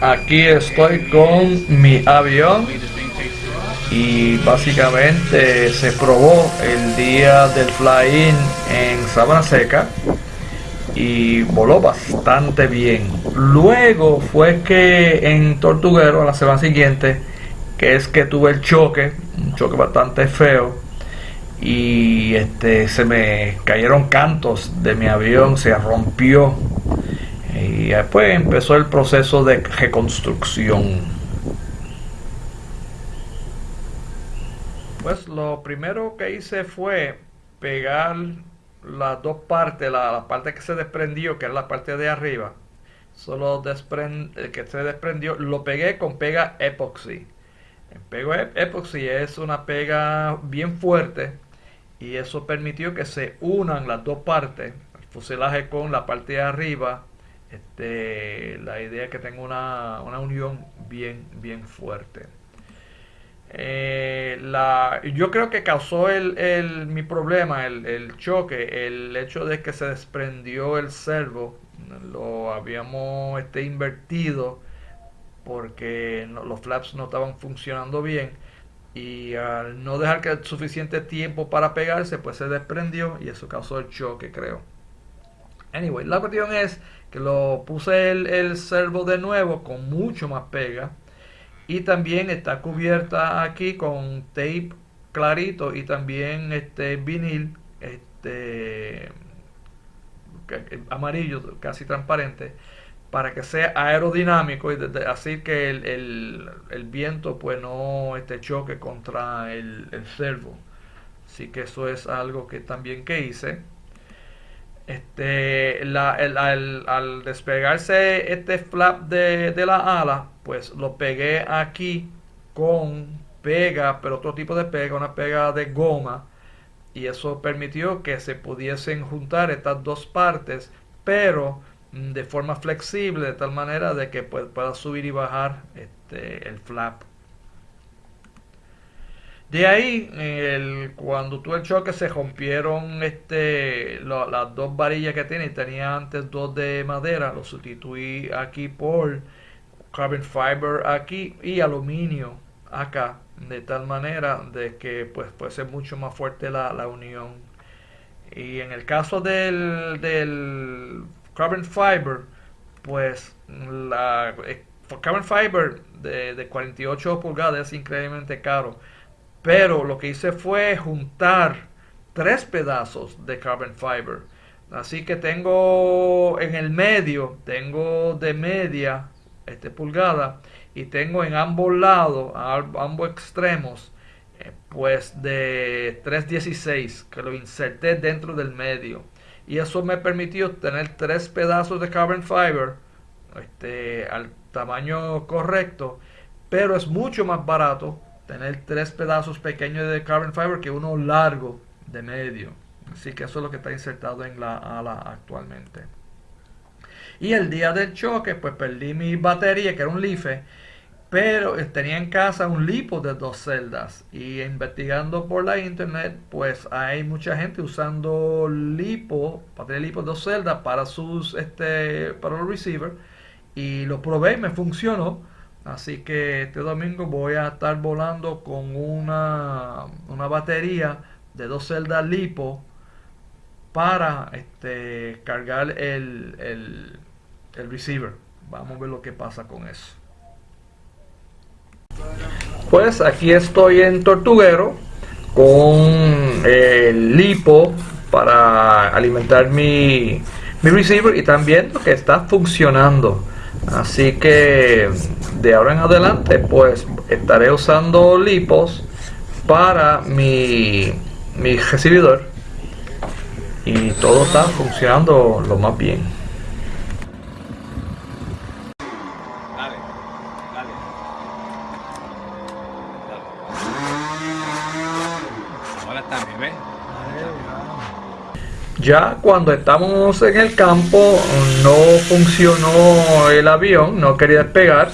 aquí estoy con mi avión y básicamente se probó el día del fly-in en Sabana Seca y voló bastante bien. Luego fue que en Tortuguero, a la semana siguiente, que es que tuve el choque, un choque bastante feo, y este se me cayeron cantos de mi avión, se rompió. Y después empezó el proceso de reconstrucción. Pues lo primero que hice fue pegar las dos partes, la, parte que se desprendió, que es la parte de arriba, solo el que se desprendió, lo pegué con pega epoxy. El pego epoxy es una pega bien fuerte y eso permitió que se unan las dos partes, el fuselaje con la parte de arriba. Este, la idea es que tenga una, una unión bien, bien fuerte. Eh, la, yo creo que causó el, mi problema, el, choque, el hecho de que se desprendió el servo, lo habíamos este, invertido porque los flaps no estaban funcionando bien y al no dejar suficiente tiempo para pegarse, pues se desprendió y eso causó el choque, creo. Anyway, la cuestión es que lo puse el, el servo de nuevo con mucho más pega. Y también está cubierta aquí con tape clarito y también este vinil este amarillo casi transparente para que sea aerodinámico y así que el, viento pues no este, choque contra el, el servo. Así que eso es algo que también que hice este, al, despegarse este flap de, de, la ala, pues lo pegué aquí con pega, pero otro tipo de pega, una pega de goma. Y eso permitió que se pudiesen juntar estas dos partes, pero mm, de forma flexible, de tal manera de que pues, pueda subir y bajar este, el flap de ahí, el, cuando tuve el choque, se rompieron este, las dos varillas que tiene. Tenía antes dos de madera, lo sustituí aquí por carbon fiber aquí y aluminio acá. De tal manera de que pues puede ser mucho más fuerte la, la unión. Y en el caso del, del carbon fiber, pues la eh, carbon fiber de, de 48 pulgadas es increíblemente caro pero lo que hice fue juntar tres pedazos de carbon fiber. Así que tengo en el medio, tengo de media este, pulgada y tengo en ambos lados, a ambos extremos, eh, pues de 316 que lo inserté dentro del medio. Y eso me permitió tener tres pedazos de carbon fiber este, al tamaño correcto, pero es mucho más barato tener tres pedazos pequeños de carbon fiber que uno largo de medio. Así que eso es lo que está insertado en la ala actualmente. Y el día del choque, pues perdí mi batería, que era un LIFE, pero tenía en casa un lipo de dos celdas. Y investigando por la internet, pues hay mucha gente usando lipo, batería lipo de dos celdas para sus, este, para los receivers. Y lo probé y me funcionó. Así que este domingo voy a estar volando con una, una batería de dos celdas lipo para este, cargar el, el, el receiver. Vamos a ver lo que pasa con eso. Pues aquí estoy en Tortuguero con el lipo para alimentar mi, mi receiver y también que está funcionando. Así que de ahora en adelante pues estaré usando lipos para mi, mi recibidor y todo está funcionando lo más bien. Ya cuando estamos en el campo no funcionó el avión, no quería despegar.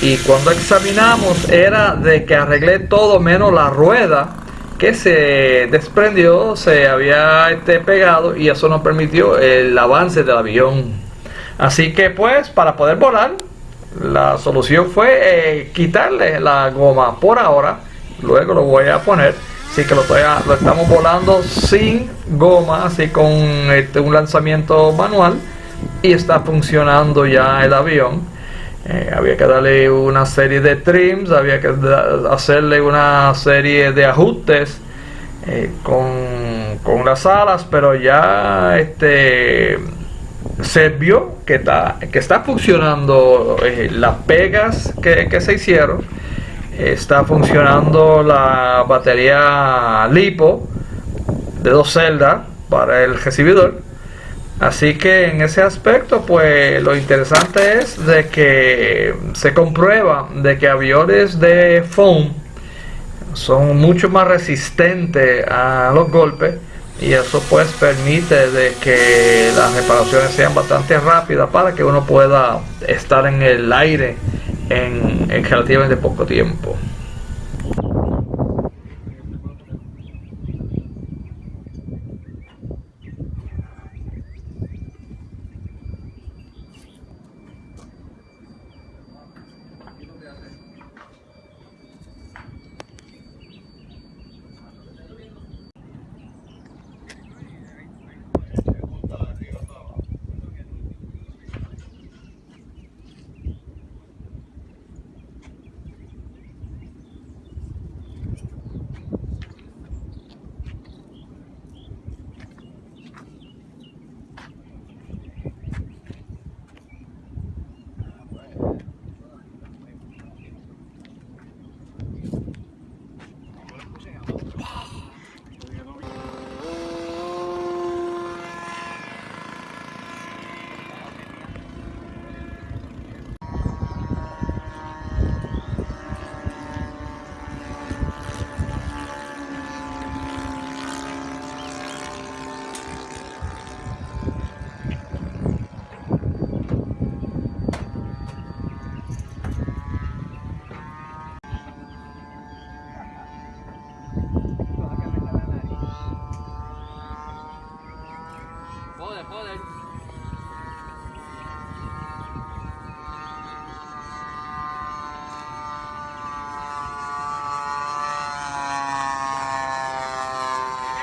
Y cuando examinamos era de que arreglé todo menos la rueda que se desprendió, se había este, pegado y eso no permitió el avance del avión. Así que pues para poder volar la solución fue eh, quitarle la goma por ahora. Luego lo voy a poner. Así que lo, estamos volando sin goma, así con este, un lanzamiento manual. Y está funcionando ya el avión. Eh, había que darle una serie de trims, había que hacerle una serie de ajustes eh, con, con, las alas, pero ya este se vio que está, que está funcionando eh, las pegas que, se hicieron, está funcionando la batería lipo de dos celdas para el recibidor. Así que en ese aspecto, pues lo interesante es de que se comprueba de que aviones de foam son mucho más resistentes a los golpes y eso pues permite de que las reparaciones sean bastante rápidas para que uno pueda estar en el aire en, en relativamente poco tiempo. all